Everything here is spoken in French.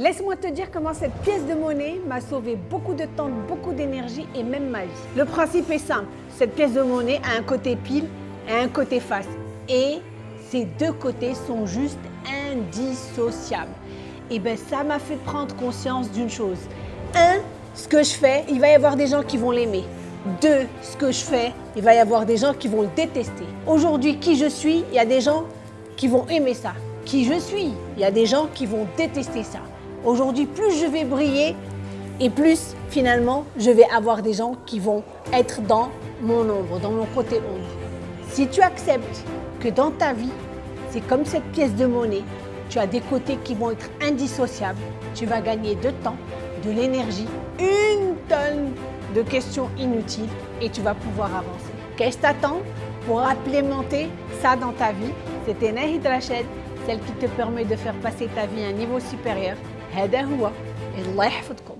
Laisse-moi te dire comment cette pièce de monnaie m'a sauvé beaucoup de temps, beaucoup d'énergie et même ma vie. Le principe est simple. Cette pièce de monnaie a un côté pile et un côté face. Et ces deux côtés sont juste indissociables. Et bien ça m'a fait prendre conscience d'une chose. Un, ce que je fais, il va y avoir des gens qui vont l'aimer. Deux, ce que je fais, il va y avoir des gens qui vont le détester. Aujourd'hui, qui je suis, il y a des gens qui vont aimer ça. Qui je suis, il y a des gens qui vont détester ça. Aujourd'hui, plus je vais briller et plus finalement, je vais avoir des gens qui vont être dans mon ombre, dans mon côté ombre. Si tu acceptes que dans ta vie, c'est comme cette pièce de monnaie, tu as des côtés qui vont être indissociables, tu vas gagner de temps, de l'énergie, une tonne de questions inutiles et tu vas pouvoir avancer. Qu'est-ce que t'attends pour implémenter ça dans ta vie? C'était Nahid Rachid, celle qui te permet de faire passer ta vie à un niveau supérieur. هذا هو الله يحفظكم